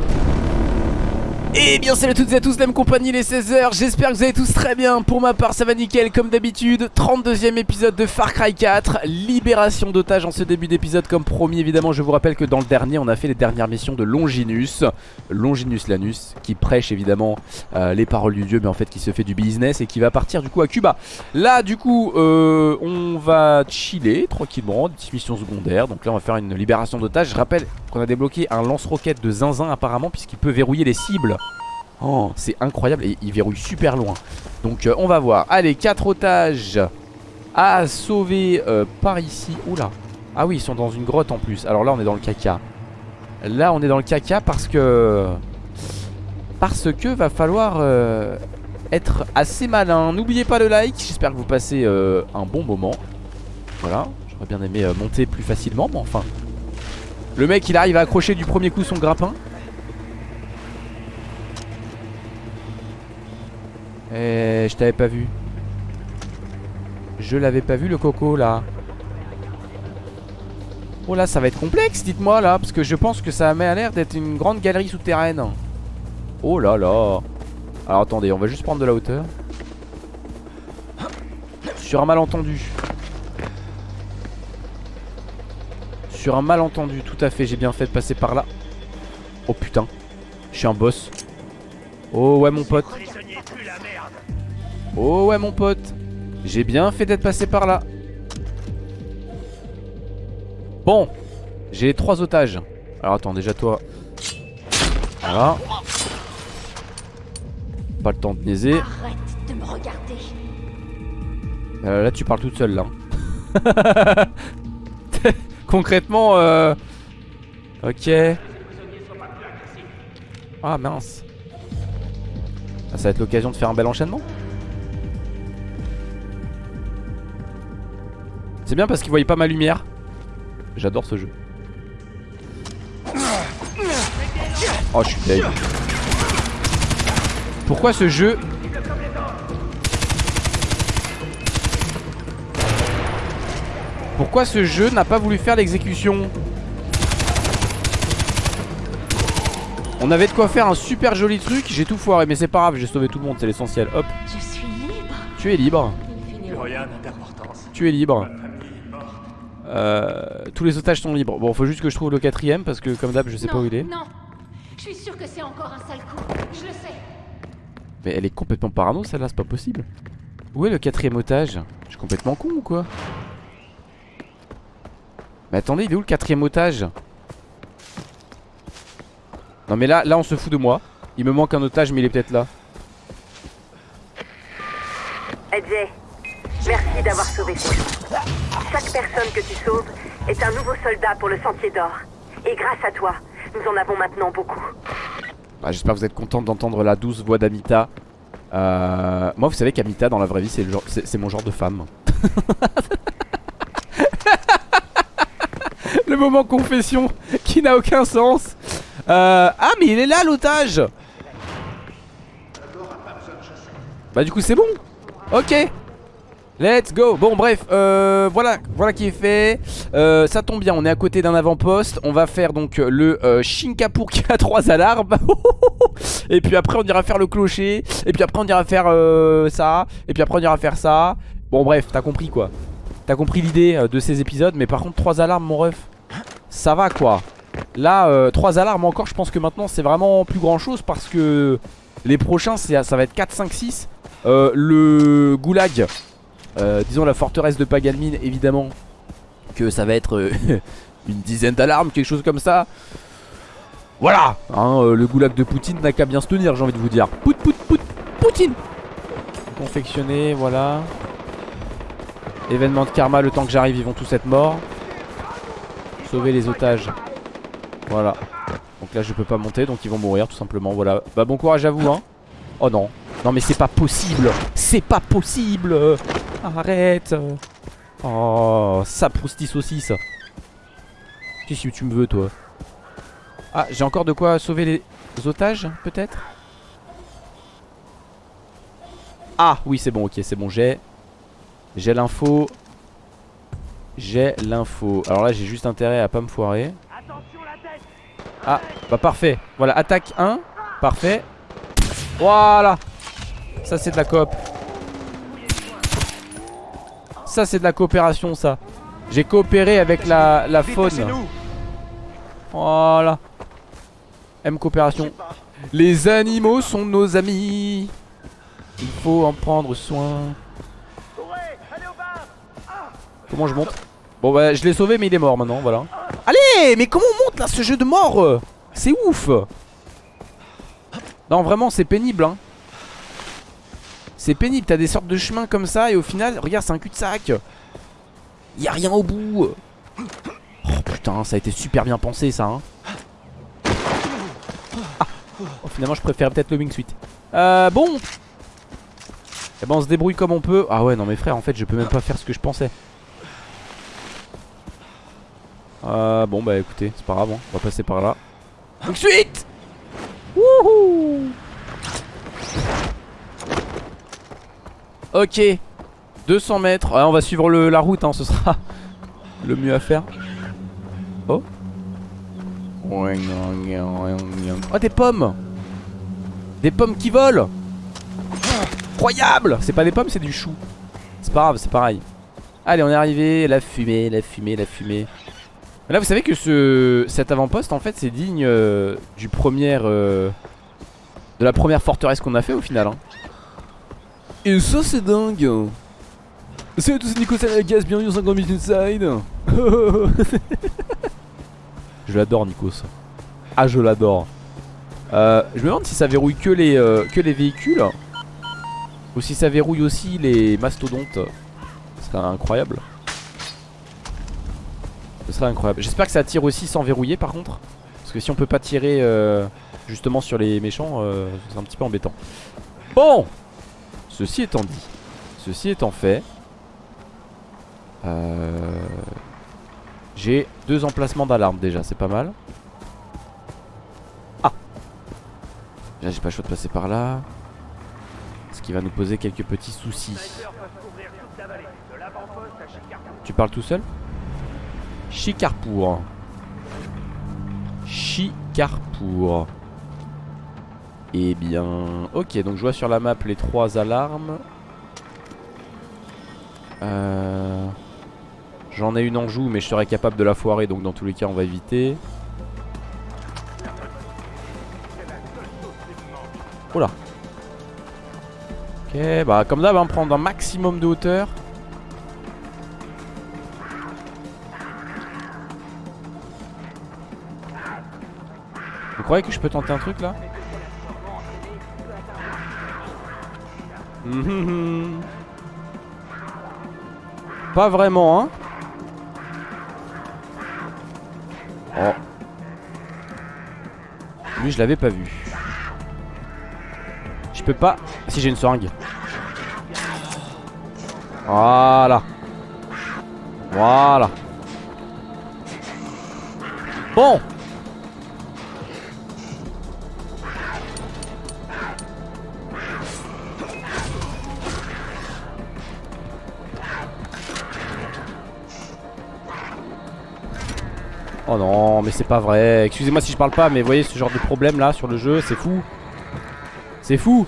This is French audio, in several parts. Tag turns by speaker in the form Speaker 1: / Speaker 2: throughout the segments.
Speaker 1: Thank you. Et bien salut à toutes et à tous, la même compagnie les 16h, j'espère que vous allez tous très bien, pour ma part ça va nickel comme d'habitude. 32ème épisode de Far Cry 4, libération d'otages en ce début d'épisode comme promis évidemment. Je vous rappelle que dans le dernier on a fait les dernières missions de Longinus. Longinus Lanus qui prêche évidemment euh, les paroles du dieu mais en fait qui se fait du business et qui va partir du coup à Cuba. Là du coup euh, on va chiller tranquillement, des petites missions secondaires. Donc là on va faire une libération d'otages. Je rappelle qu'on a débloqué un lance-roquette de zinzin apparemment puisqu'il peut verrouiller les cibles Oh, c'est incroyable et il verrouille super loin. Donc euh, on va voir. Allez, 4 otages à sauver euh, par ici. Oula. Ah oui, ils sont dans une grotte en plus. Alors là, on est dans le caca. Là, on est dans le caca parce que... Parce que va falloir euh, être assez malin. N'oubliez pas le like. J'espère que vous passez un bon moment. Voilà. J'aurais bien aimé monter plus facilement, mais enfin... Le mec, il arrive à accrocher du premier coup son grappin. Eh, je t'avais pas vu. Je l'avais pas vu le coco là. Oh là, ça va être complexe, dites-moi là, parce que je pense que ça m'a l'air d'être une grande galerie souterraine. Oh là là. Alors attendez, on va juste prendre de la hauteur. Sur un malentendu. Sur un malentendu, tout à fait, j'ai bien fait de passer par là. Oh putain, je suis un boss. Oh ouais mon pote. Oh ouais mon pote. J'ai bien fait d'être passé par là. Bon J'ai trois otages. Alors attends déjà toi. Voilà. Pas le temps de niaiser. Euh, Là tu parles toute seule là. Concrètement euh... Ok. Ah mince. Ah, Ça va être l'occasion de faire un bel enchaînement? C'est bien parce qu'il voyait pas ma lumière. J'adore ce jeu. Oh, je suis deg. Pourquoi ce jeu Pourquoi ce jeu n'a pas voulu faire l'exécution On avait de quoi faire un super joli truc, j'ai tout foiré, mais c'est pas grave, j'ai sauvé tout le monde, c'est l'essentiel. Hop.
Speaker 2: Je suis libre.
Speaker 1: Tu es libre. Tu es libre. Euh, tous les otages sont libres. Bon, faut juste que je trouve le quatrième parce que, comme d'hab, je sais pas où il est.
Speaker 2: Non, je suis sûr que c'est encore un sale coup. Je le sais.
Speaker 1: Mais elle est complètement parano, celle-là, c'est pas possible. Où est le quatrième otage? Je suis complètement con ou quoi? Mais attendez, il est où le quatrième otage? Non, mais là, là, on se fout de moi. Il me manque un otage, mais il est peut-être là.
Speaker 3: Merci d'avoir sauvé Chaque personne que tu sauves est un nouveau soldat pour le Sentier d'Or. Et grâce à toi, nous en avons maintenant beaucoup.
Speaker 1: Bah, J'espère que vous êtes contente d'entendre la douce voix d'Amita. Euh... Moi, vous savez qu'Amita, dans la vraie vie, c'est genre... mon genre de femme. le moment confession qui n'a aucun sens. Euh... Ah, mais il est là, l'otage Bah, du coup, c'est bon. Ok. Let's go. Bon bref euh, voilà voilà qui est fait. Euh, Ça tombe bien on est à côté d'un avant-poste. On va faire donc le euh, Shinkapur qui a trois alarmes. Et puis après on ira faire le clocher. Et puis après on ira faire euh, ça. Et puis après on ira faire ça. Bon bref t'as compris quoi. T'as compris l'idée euh, de ces épisodes. Mais par contre trois alarmes mon ref. Ça va quoi. Là euh, trois alarmes encore je pense que maintenant c'est vraiment plus grand chose Parce que les prochains ça va être 4, 5, 6 Le goulag euh, disons la forteresse de Pagalmine évidemment que ça va être euh, une dizaine d'alarmes, quelque chose comme ça. Voilà hein, euh, Le goulag de Poutine n'a qu'à bien se tenir j'ai envie de vous dire. Pout pout pout Poutine Confectionné, voilà. Événement de karma, le temps que j'arrive ils vont tous être morts. Sauver les otages. Voilà. Donc là je peux pas monter donc ils vont mourir tout simplement voilà. Bah bon courage à vous hein. Oh non. Non mais c'est pas possible C'est pas possible Arrête Oh, ça proustis saucisse Qu'est-ce que tu me veux toi? Ah, j'ai encore de quoi sauver les otages, peut-être? Ah, oui, c'est bon, ok, c'est bon, j'ai J'ai l'info J'ai l'info Alors là, j'ai juste intérêt à pas me foirer Ah, bah parfait. Voilà, attaque 1. Parfait. Voilà. Ça, c'est de la coop. Ça, c'est de la coopération, ça. J'ai coopéré avec la, la faune. Voilà. M coopération. Les animaux sont nos amis. Il faut en prendre soin. Comment je monte? Bon bah je l'ai sauvé mais il est mort maintenant voilà Allez mais comment on monte là ce jeu de mort? C'est ouf Non vraiment c'est pénible hein C'est pénible t'as des sortes de chemins comme ça et au final regarde c'est un cul-de-sac. Y'a rien au bout. Oh putain ça a été super bien pensé ça hein. Ah. oh, Finalement je préfère peut-être le wingsuit Euh bon. Eh ben on se débrouille comme on peut. Ah ouais non mais frère en fait je peux même pas faire ce que je pensais. Euh, bon bah écoutez, c'est pas grave, hein. on va passer par là. Tout de suite Wouhou Ok 200 mètres, on va suivre la route, hein, ce sera le mieux à faire. Oh Oh des pommes Des pommes qui volent Incroyable C'est pas des pommes, c'est du chou. C'est pas grave, c'est pareil. Allez, on est arrivé, la fumée, la fumée, la fumée. Là vous savez que ce, cet avant-poste en fait c'est digne euh, du premier euh, De la première forteresse qu'on a fait au final hein. Et ça c'est dingue Salut à tous c'est Nico Salagas, bienvenue dans 50 minutes inside Je l'adore Nikos Ah je l'adore euh, Je me demande si ça verrouille que les, que les véhicules Ou si ça verrouille aussi les mastodontes Ce serait incroyable ce serait incroyable. J'espère que ça tire aussi sans verrouiller par contre. Parce que si on peut pas tirer euh, justement sur les méchants, euh, c'est un petit peu embêtant. Bon Ceci étant dit, ceci étant fait, euh, j'ai deux emplacements d'alarme déjà, c'est pas mal. Ah Là j'ai pas le choix de passer par là. Ce qui va nous poser quelques petits soucis. Tu parles tout seul? Chicarpour. Chicarpour. Eh bien... Ok, donc je vois sur la map les trois alarmes. Euh, j'en ai une en joue, mais je serais capable de la foirer, donc dans tous les cas, on va éviter. Oula. Ok, bah comme d'hab, on va prendre un maximum de hauteur. Vous croyez que je peux tenter un truc là? Pas vraiment hein. Oh. Lui je l'avais pas vu. Je peux pas. Si j'ai une seringue. Voilà. Voilà. Bon Oh non, mais c'est pas vrai. Excusez-moi si je parle pas, mais vous voyez ce genre de problème là sur le jeu, c'est fou. C'est fou.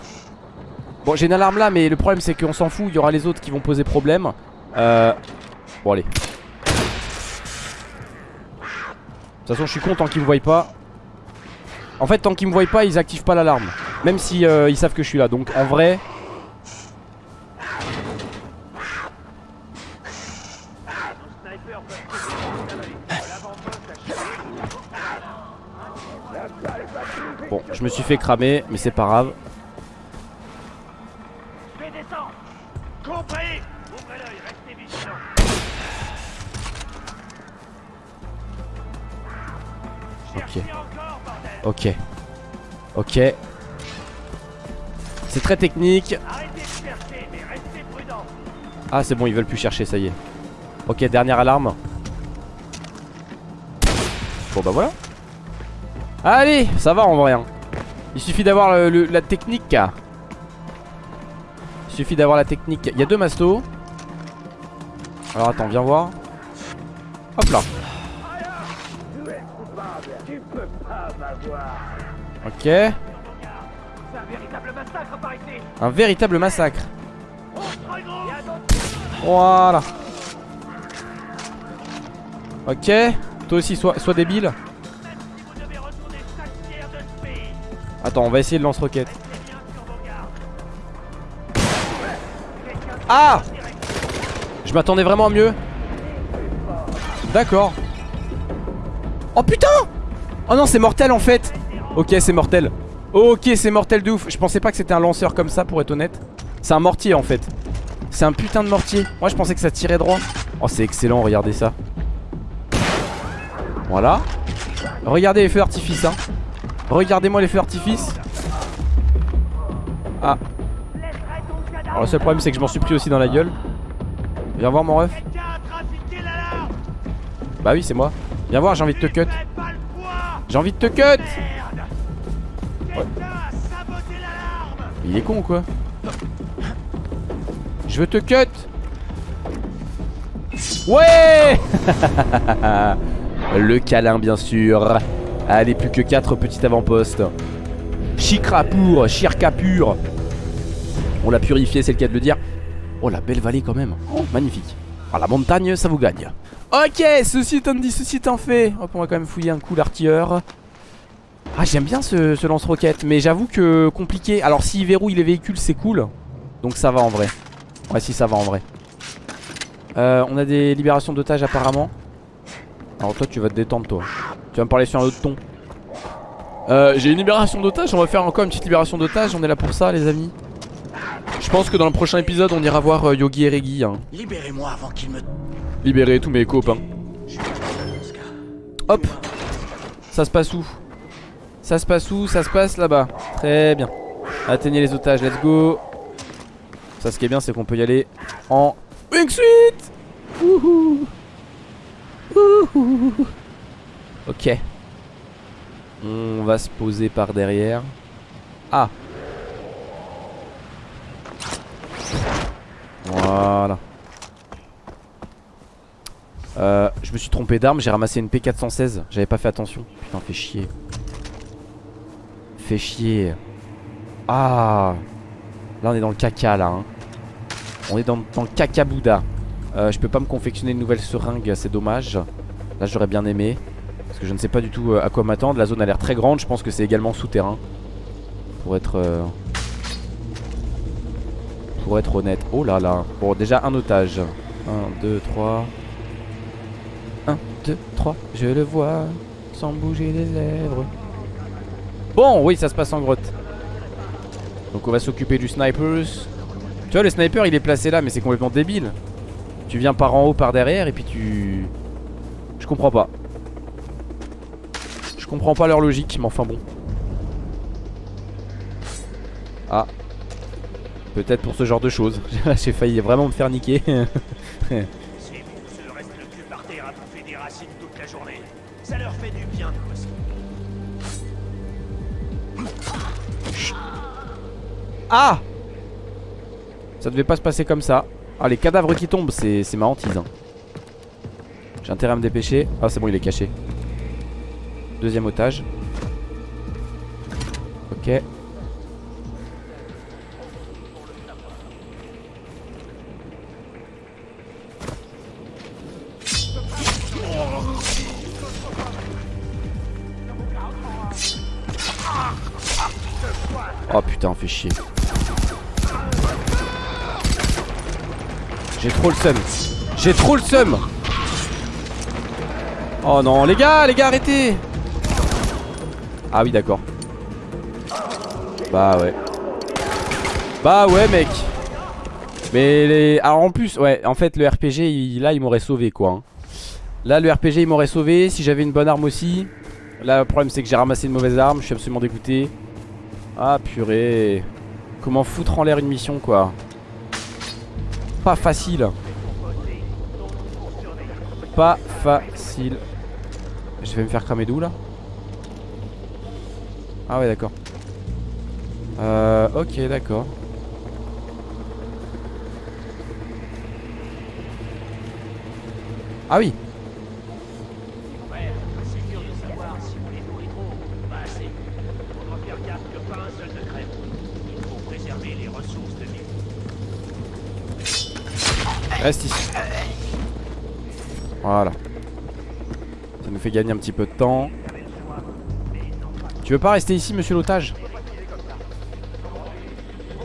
Speaker 1: Bon, j'ai une alarme là, mais le problème c'est qu'on s'en fout. Il y aura les autres qui vont poser problème. Euh... Bon, allez. De toute façon, je suis content qu'ils me voient pas. En fait, tant qu'ils me voient pas, ils activent pas l'alarme. Même si euh, ils savent que je suis là. Donc, en vrai, suis fait cramer, mais c'est pas grave. Ok. Ok. Ok. C'est très technique. Ah c'est bon, ils veulent plus chercher, ça y est. Ok, dernière alarme. Bon bah voilà. Allez, ça va en vrai. Hein. Il suffit d'avoir la technique. Il suffit d'avoir la technique. Il y a deux mastos. Alors attends, viens voir. Hop là. Ok. Un véritable massacre. Voilà. Ok. Toi aussi, sois, sois débile. Attends, on va essayer de lance-roquette. Ah Je m'attendais vraiment à mieux. D'accord. Oh putain Oh non, c'est mortel en fait. Ok, c'est mortel. Ok, c'est mortel de ouf. Je pensais pas que c'était un lanceur comme ça, pour être honnête. C'est un mortier en fait. C'est un putain de mortier. Moi, je pensais que ça tirait droit. Oh, c'est excellent, regardez ça. Voilà. Regardez les feux d'artifice, hein. Regardez-moi les feux d'artifice. Ah. Alors, le seul problème, c'est que je m'en suis pris aussi dans la gueule. Viens voir, mon ref. Bah oui, c'est moi. Viens voir, j'ai envie de te cut. J'ai envie de te cut. Il est con ou quoi Je veux te cut. Ouais Le câlin, bien sûr. Allez, plus que 4 petits avant-postes. Chikra pour, Chirka pur. On l'a purifié, c'est le cas de le dire. Oh, la belle vallée quand même. Oh, magnifique. Ah, la montagne, ça vous gagne. Ok, ceci étant dit, ceci étant fait. Hop, on va quand même fouiller un coup l'artilleur. Ah, j'aime bien ce, ce lance-roquette. Mais j'avoue que compliqué. Alors, s'il verrouille les véhicules, c'est cool. Donc, ça va en vrai. Ouais, si, ça va en vrai. Euh, on a des libérations d'otages apparemment. Alors, toi, tu vas te détendre, toi. Tu vas me parler sur un autre ton. Euh, j'ai une libération d'otages. On va faire encore une petite libération d'otages. On est là pour ça, les amis. Je pense que dans le prochain épisode, on ira voir euh, Yogi et Regi. Hein.
Speaker 4: Libérez-moi avant qu'il me...
Speaker 1: Libérer tous mes copains. Hop. Ça se passe où? Ça se passe où? Ça se passe là-bas. Très bien. Atteignez les otages, let's go. Ça, ce qui est bien, c'est qu'on peut y aller en Wing Suite. Wouhou. Wouhou. Ok. On va se poser par derrière. Ah. Voilà. Euh, je me suis trompé d'arme, j'ai ramassé une P416. J'avais pas fait attention. Putain, fait chier. Fait chier. Ah. Là, on est dans le caca, là. hein. On est dans, le caca Bouddha. Euh, je peux pas me confectionner une nouvelle seringue, c'est dommage. Là, j'aurais bien aimé. Je ne sais pas du tout euh, à quoi m'attendre. La zone a l'air très grande. Je pense que c'est également souterrain. Pour être. euh, Pour être honnête. Oh là là. Bon, déjà un otage. 1, 2, 3. 1, 2, 3. Je le vois. Sans bouger les lèvres. Bon, oui, ça se passe en grotte. Donc on va s'occuper du snipers. Tu vois, le sniper il est placé là, mais c'est complètement débile. Tu viens par en haut, par derrière, et puis tu. Je comprends pas. Je comprends pas leur logique, mais enfin bon. Ah. Peut-être pour ce genre de choses. J'ai failli vraiment me faire niquer. Ah Ça devait pas se passer comme ça. Ah, les cadavres qui tombent, c'est c'est ma hantise. hein. J'ai intérêt à me dépêcher. Ah, c'est bon, il est caché. Deuxième otage. Ok. Oh putain, fait chier. J'ai trop le seum. J'ai trop le seum. Oh non, les gars, les gars, arrêtez. Ah oui, d'accord. Bah ouais. Bah ouais, mec. Mais les... Alors en plus, ouais, en fait, le RPG, là, il m'aurait sauvé, quoi. hein. Là, le RPG, il m'aurait sauvé. Si j'avais une bonne arme aussi. Là, le problème, c'est que j'ai ramassé une mauvaise arme. Je suis absolument dégoûté. Ah, purée. Comment foutre en l'air une mission, quoi. Pas facile. Pas facile. Je vais me faire cramer d'où là? Ah ouais d'accord Euh ok d'accord Ah oui. Reste ici. Voilà. Ça nous fait gagner un petit peu de temps. Tu veux pas rester ici, monsieur l'otage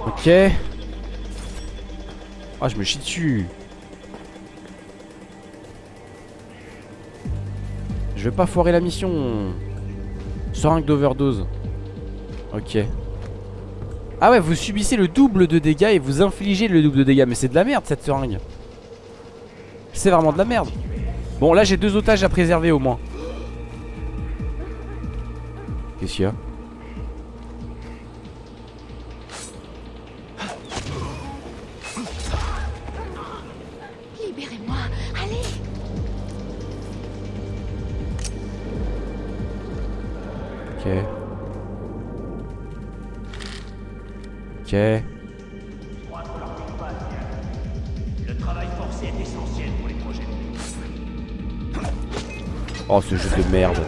Speaker 1: Ok. Ah, je me chie dessus. Je vais pas foirer la mission. Seringue d'overdose. Ok. Ah ouais, vous subissez le double de dégâts et vous infligez le double de dégâts. Mais c'est de la merde cette seringue. C'est vraiment de la merde. Bon, là j'ai deux otages à préserver au moins. Qu'est-ce qu'il y a
Speaker 2: Libérez-moi. Allez.
Speaker 1: Ok. Ok.
Speaker 4: Le travail forcé est essentiel pour les projets.
Speaker 1: Oh, ce jeu de merde.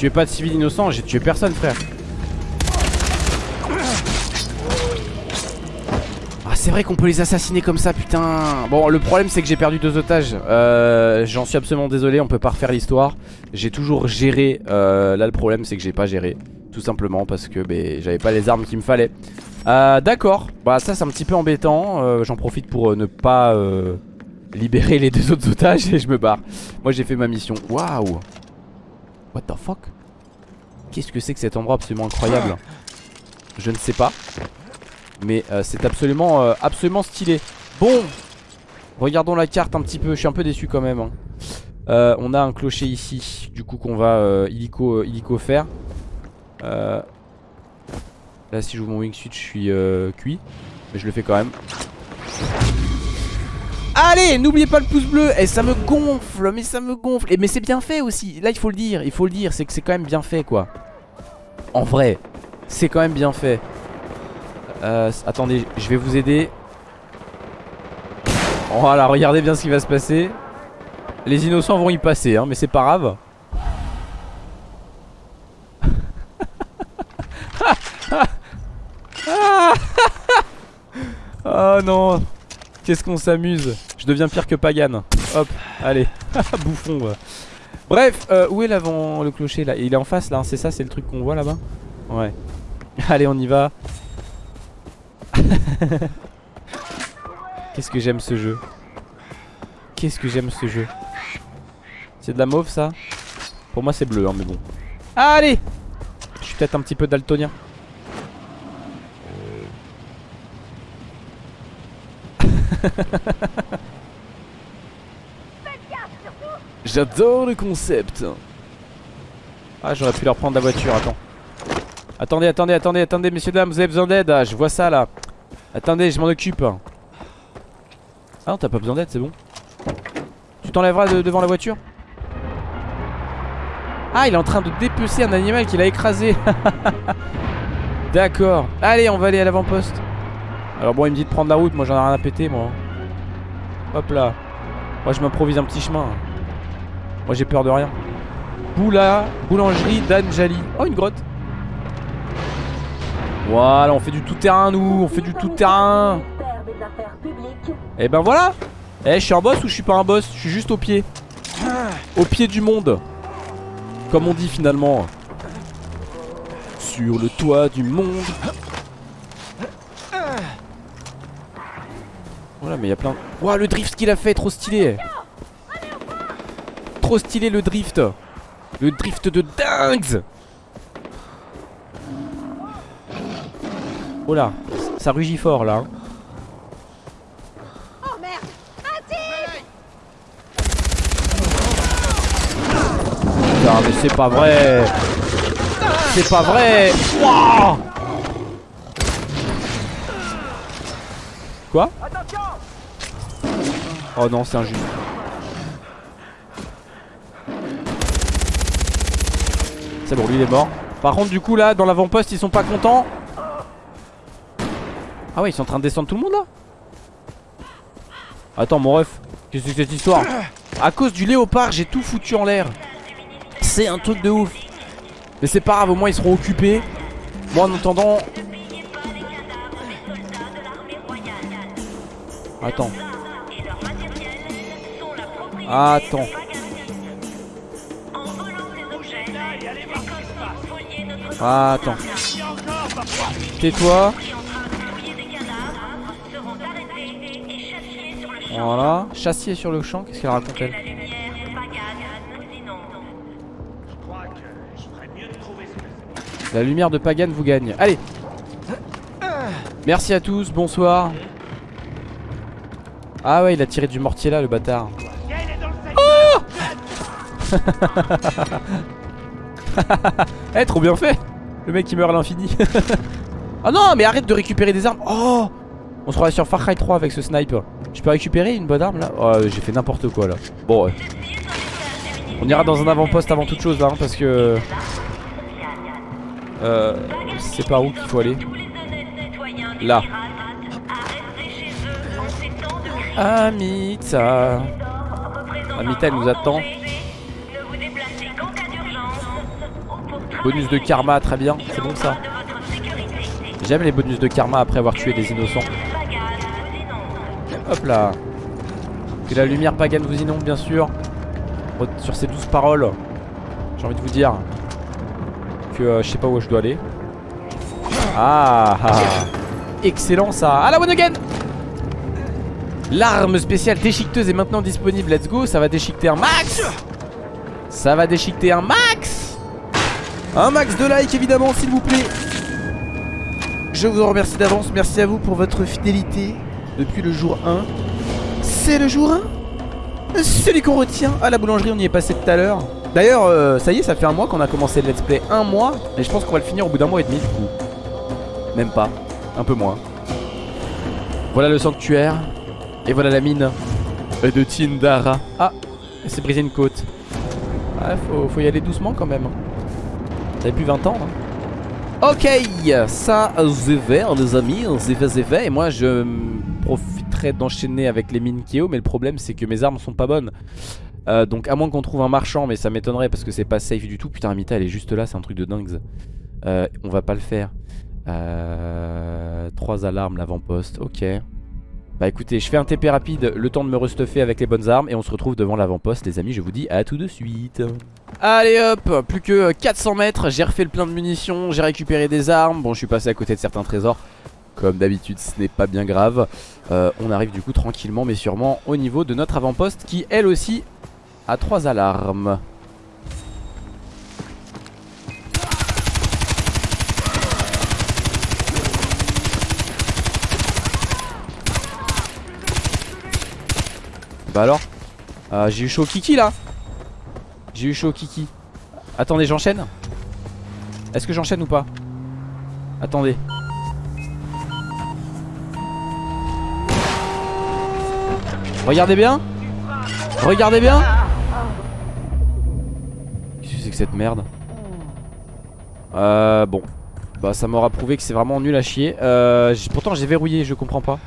Speaker 1: Tuez pas de civils innocents, j'ai tué personne, frère. Ah, c'est vrai qu'on peut les assassiner comme ça, putain. Bon, le problème, c'est que j'ai perdu deux otages. Euh, J'en suis absolument désolé, on peut pas refaire l'histoire. J'ai toujours géré. Euh, là, le problème, c'est que j'ai pas géré. Tout simplement parce que ben, j'avais pas les armes qu'il me fallait. Euh, D'accord, bah ça c'est un petit peu embêtant. Euh, J'en profite pour ne pas libérer les deux autres otages et je me barre. Moi j'ai fait ma mission. Waouh! What the fuck? Qu'est-ce que c'est que cet endroit absolument incroyable? Je ne sais pas. Mais euh, c'est absolument, euh, absolument stylé. Bon, regardons la carte un petit peu. Je suis un peu déçu quand même. hein. Euh, on a un clocher ici, du coup qu'on va illico, illico faire. Là, si j'ouvre mon wingsuit, je suis cuit. Mais je le fais quand même. Allez, n'oubliez pas le pouce bleu. Et ça me gonfle, mais ça me gonfle. Et mais c'est bien fait aussi. Là, il faut le dire, il faut le dire, c'est que c'est quand même bien fait, quoi. En vrai, c'est quand même bien fait. Euh, attendez, je vais vous aider. Voilà, regardez bien ce qui va se passer. Les innocents vont y passer, hein, mais c'est pas grave. oh non Qu'est-ce qu'on s'amuse Je deviens pire que Pagan. Hop, allez Bouffon. Bref, euh, où est l'avant le clocher là? Il est en face là, hein, c'est ça, c'est le truc qu'on voit là-bas? Ouais. Allez, on y va. Qu'est-ce que j'aime ce jeu? Qu'est-ce que j'aime ce jeu? C'est de la mauve ça? Pour moi c'est bleu hein, mais bon. Allez! Je suis peut-être un petit peu daltonien J'adore le concept. Ah j'aurais pu leur prendre la voiture, attends. Attendez, attendez, attendez, attendez messieurs dames, vous avez besoin d'aide. Ah, Je vois ça là. Attendez, je m'en occupe. Ah non, t'as pas besoin d'aide, c'est bon. Tu t'enlèveras de- devant la voiture? Ah, il est en train de dépecer un animal qu'il a écrasé. D'accord. Allez, on va aller à l'avant-poste Alors bon, il me dit de prendre la route, moi j'en ai rien à péter, moi. Hop là. Moi je m'improvise un petit chemin. Moi j'ai peur de rien. Boula, boulangerie d'Anjali. Oh, une grotte. Voilà, on fait du tout-terrain, nous. On fait du tout-terrain. Et ben voilà. Eh, je suis un boss ou je suis pas un boss? Je suis juste au pied. Au pied du monde. Comme on dit finalement. Sur le toit du monde Voilà mais il y a plein Ouah le drift qu'il a fait trop stylé. Trop stylé le drift. Le drift de dingue Oh là Ça rugit fort là hein.
Speaker 2: Oh merde.
Speaker 1: Putain mais c'est pas vrai. C'est pas vrai. Wouah Quoi Oh non c'est injuste. C'est bon lui il est mort. Par contre du coup là dans l'avant-poste ils sont pas contents. Ah ouais ils sont en train de descendre tout le monde là. Attends mon ref Qu'est-ce que c'est cette histoire? À cause du léopard j'ai tout foutu en l'air. C'est un truc de ouf. Mais c'est pas grave au moins ils seront occupés. Moi en attendant Attends Attends Attends Tais-toi Voilà, chassier sur le champ, qu'est-ce qu'elle raconte elle La lumière de Pagan vous gagne. Allez Merci à tous, bonsoir. Ah ouais, il a tiré du mortier là, le bâtard. Eh, trop bien fait Le mec qui meurt à l'infini. Ah non, mais arrête de récupérer des armes. Oh On se sur Far Cry 3 avec ce sniper. Je peux récupérer une bonne arme là? Oh, j'ai fait n'importe quoi là. Bon, ouais. On ira dans un avant-poste avant toute chose là, hein, parce que... Euh... C'est par où qu'il faut aller Là. Amita. Amita, elle nous attend. Bonus de karma, très bien. C'est bon ça. J'aime les bonus de karma après avoir tué des innocents. Hop là. Que la lumière pagane vous inonde, bien sûr. Sur ces douze paroles, j'ai envie de vous dire que euh, je sais pas où je dois aller. Ah, ah. Excellent ça. Ah la one again L'arme spéciale déchiqueteuse est maintenant disponible. Let's go. Ça va déchiqueter un max. Ça va déchiqueter un max. Un max de like évidemment, s'il vous plaît. Je vous en remercie d'avance. Merci à vous pour votre fidélité depuis le jour 1. C'est le jour 1 Celui qu'on retient à la boulangerie, on y est passé tout à l'heure. D'ailleurs, euh, ça y est, ça fait un mois qu'on a commencé le let's play. Un mois, et je pense qu'on va le finir au bout d'un mois et demi du coup. Même pas, un peu moins. Voilà le sanctuaire. Et voilà la mine de Tindara. Ah, elle s'est brisé une côte. Ouais, faut, faut y aller doucement quand même. Avez plus 20 ans, hein. Ok, ça c'est vert les amis, c'est fait, c'est fait Et moi je profiterai d'enchaîner avec les mines Kyo Mais le problème c'est que mes armes sont pas bonnes. Euh, Donc à moins qu'on trouve un marchand Mais ça m'étonnerait parce que c'est pas safe du tout. Putain Amita elle est juste là, c'est un truc de dingue. Euh, On va pas le faire. Euh, Trois alarmes l'avant-poste, ok bah écoutez, je fais un TP rapide, le temps de me restuffer avec les bonnes armes Et on se retrouve devant l'avant-poste les amis, je vous dis à tout de suite. Allez hop, plus que 400 mètres, j'ai refait le plein de munitions, j'ai récupéré des armes. Bon je suis passé à côté de certains trésors. Comme d'habitude ce n'est pas bien grave. Euh, On arrive du coup tranquillement mais sûrement au niveau de notre avant-poste Qui elle aussi a trois alarmes Bah alors euh, J'ai eu chaud au kiki là. J'ai eu chaud au kiki. Attendez j'enchaîne. Est-ce que j'enchaîne ou pas? Attendez. Regardez bien. Regardez bien. Qu'est-ce que c'est que cette merde? Euh bon. Bah ça m'aura prouvé que c'est vraiment nul à chier. Euh, Pourtant j'ai verrouillé je comprends pas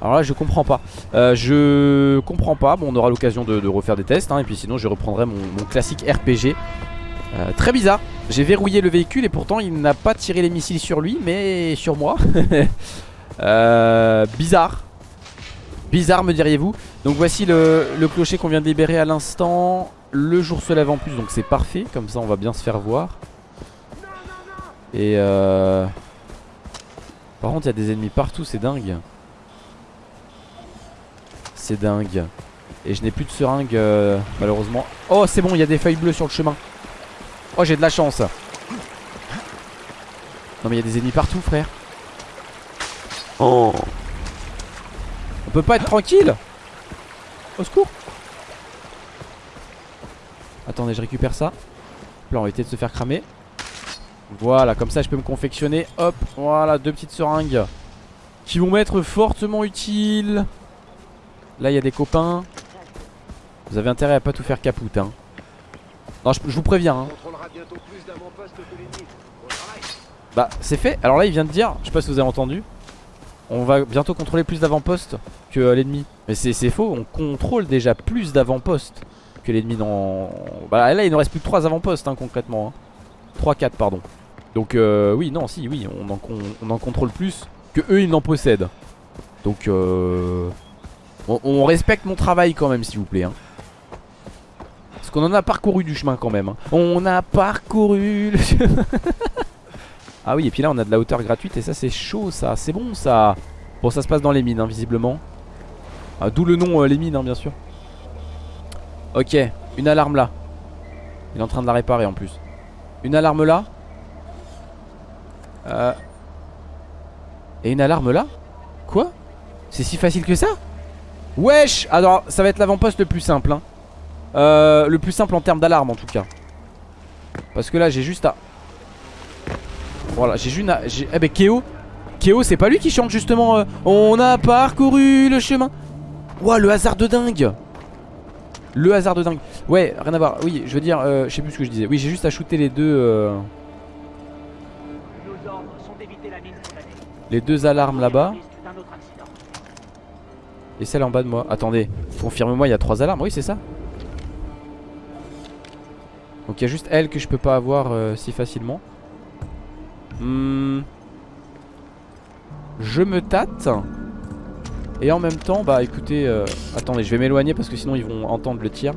Speaker 1: alors là je comprends pas. Euh, Je comprends pas. Bon on aura l'occasion de, refaire des tests hein, Et puis sinon je reprendrai mon, mon classique RPG euh, Très bizarre. J'ai verrouillé le véhicule et pourtant il n'a pas tiré les missiles sur lui Mais sur moi. Euh, Bizarre. Bizarre me diriez-vous. Donc voici le, le clocher qu'on vient de libérer à l'instant. Le jour se lève en plus donc c'est parfait. Comme ça on va bien se faire voir. Et euh... Par contre il y a des ennemis partout c'est dingue c'est dingue. Et je n'ai plus de seringue euh, malheureusement. Oh c'est bon, il y a des feuilles bleues sur le chemin. Oh j'ai de la chance. Non mais il y a des ennemis partout frère. On peut pas être tranquille? Au secours. Attendez, je récupère ça. Là on va éviter de se faire cramer. Voilà, comme ça je peux me confectionner. Hop, voilà, deux petites seringues. Qui vont m'être fortement utiles. Là il y a des copains Vous avez intérêt à pas tout faire capoute hein. Non je, je vous préviens hein. Bah c'est fait Alors là il vient de dire Je sais pas si vous avez entendu On va bientôt contrôler plus d'avant-postes que euh, l'ennemi. Mais c'est faux, on contrôle déjà plus d'avant-postes que l'ennemi dans... Bah là il nous reste plus que 3 avant-postes hein, concrètement. 3-4 pardon. Donc euh, oui, non, si, oui, on en, on en contrôle plus que eux ils n'en possèdent. Donc euh, on, respecte mon travail quand même s'il vous plaît. hein. Parce qu'on en a parcouru du chemin quand même. hein. On a parcouru le chemin. ah oui, et puis là on a de la hauteur gratuite et ça c'est chaud ça, c'est bon ça. Bon, ça se passe dans les mines hein, visiblement. Ah, D'où le nom euh, les mines bien sûr. Ok, une alarme là. Il est en train de la réparer en plus. Une alarme là. Euh. Et une alarme là? Quoi? C'est si facile que ça? Wesh Alors ça va être l'avant-poste le plus simple hein. Euh, Le plus simple en termes d'alarme en tout cas. Parce que là j'ai juste à Voilà j'ai juste à Eh ben Keo Keo c'est pas lui qui chante justement euh, On a parcouru le chemin. Ouah le hasard de dingue. Le hasard de dingue. Ouais rien à voir. Oui je veux dire euh, Je sais plus ce que je disais. Oui j'ai juste à shooter les deux euh. Les deux alarmes là-bas Et celle en bas de moi. Attendez Confirme-moi il y a trois alarmes. Oui c'est ça. Donc il y a juste elle que je peux pas avoir euh, si facilement. Hmm. Je me tâte. Et en même temps bah écoutez euh, Attendez je vais m'éloigner parce que sinon ils vont entendre le tir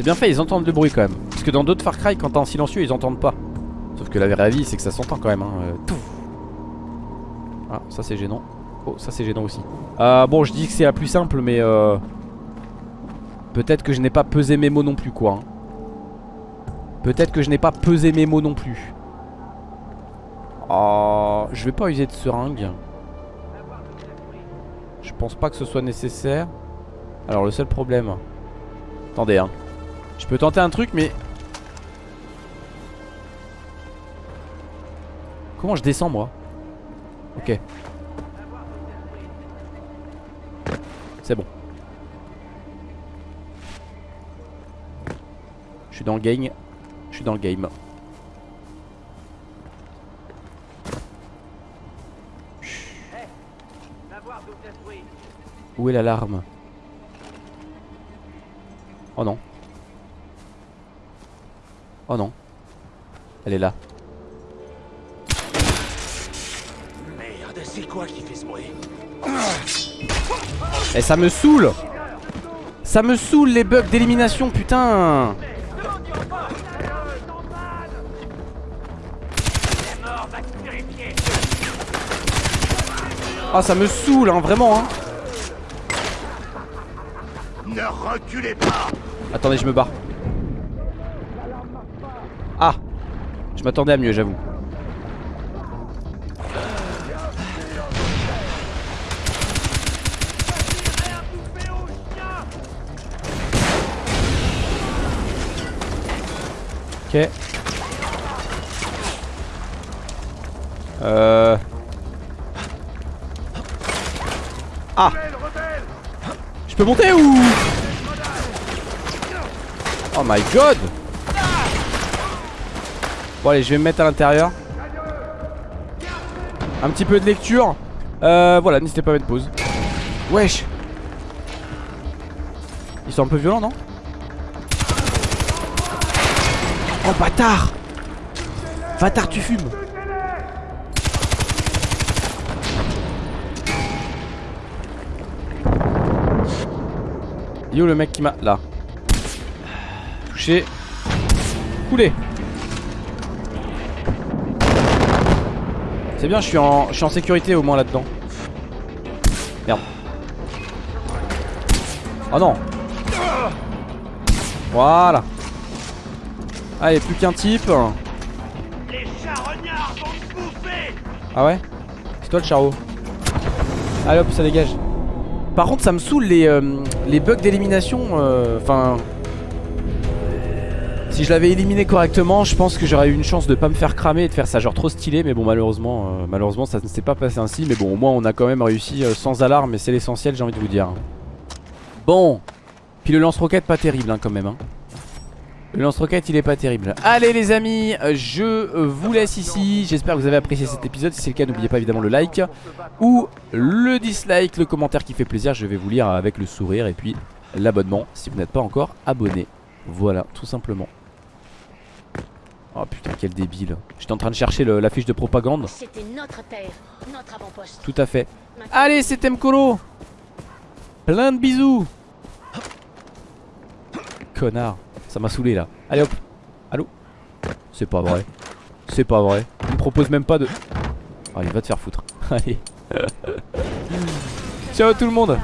Speaker 1: C'est bien fait, ils entendent le bruit quand même. Parce que dans d'autres Far Cry, quand t'es en silencieux, ils entendent pas. Sauf que la vraie vie, c'est que ça s'entend quand même. Hein. euh. Ah, ça c'est gênant. Oh, ça c'est gênant aussi. Euh, bon, je dis que c'est la plus simple, mais euh, peut-être que je n'ai pas pesé mes mots non plus, quoi. hein. Peut-être que je n'ai pas pesé mes mots non plus. Oh, je vais pas user de seringue. Je pense pas que ce soit nécessaire. Alors le seul problème. Attendez, hein. Je peux tenter un truc, mais. Comment je descends, moi? Ok. C'est bon. Je suis dans le game. Je suis dans le game. Où est l'alarme? Oh non. Oh non. Elle est là.
Speaker 4: Merde, c'est quoi qui fait ce bruit
Speaker 1: Et ça me saoule. Ça me saoule les bugs d'élimination putain. Ah ça me saoule hein vraiment hein.
Speaker 4: Ne reculez pas.
Speaker 1: Attendez je me barre Ah Je m'attendais à mieux j'avoue. Ok. Euh. Ah. Je peux monter ou? Oh my god Bon allez je vais me mettre à l'intérieur. Un petit peu de lecture. Euh, Voilà n'hésitez pas à mettre pause. Wesh. Ils sont un peu violents non? Oh bâtard! Bâtard tu fumes. Yo le mec qui m'a... Là? Touché. Coulé C'est bien je suis en, je suis en sécurité au moins là-dedans. Merde. Oh non. Voilà. Allez plus qu'un type.
Speaker 4: Les charognards vont te bouffer.
Speaker 1: Ah ouais? C'est toi le charo Allez hop ça dégage. Par contre ça me saoule les, euh, les bugs d'élimination euh, Enfin Si je l'avais éliminé correctement, je pense que j'aurais eu une chance de pas me faire cramer et de faire ça genre trop stylé. Mais bon, malheureusement, euh, malheureusement, ça ne s'est pas passé ainsi. Mais bon, au moins, on a quand même réussi euh, sans alarme. Et c'est l'essentiel, j'ai envie de vous dire. Bon. Puis le lance-roquette, pas terrible hein, quand même. Hein. Le lance-roquette, il est pas terrible. Allez, les amis, je vous laisse ici. J'espère que vous avez apprécié cet épisode. Si c'est le cas, n'oubliez pas évidemment le like ou le dislike, le commentaire qui fait plaisir. Je vais vous lire avec le sourire et puis l'abonnement si vous n'êtes pas encore abonné. Voilà, tout simplement. Oh putain, quel débile. J'étais en train de chercher le- la fiche de propagande.
Speaker 2: C'était notre terre, notre avant-poste.
Speaker 1: Tout à fait. Allez, c'était Mkolo. Plein de bisous. Connard. Ça m'a saoulé là. Allez hop. Allô? C'est pas vrai. C'est pas vrai. Il me propose même pas de. Allez, va te faire foutre. Allez. Ciao tout le monde.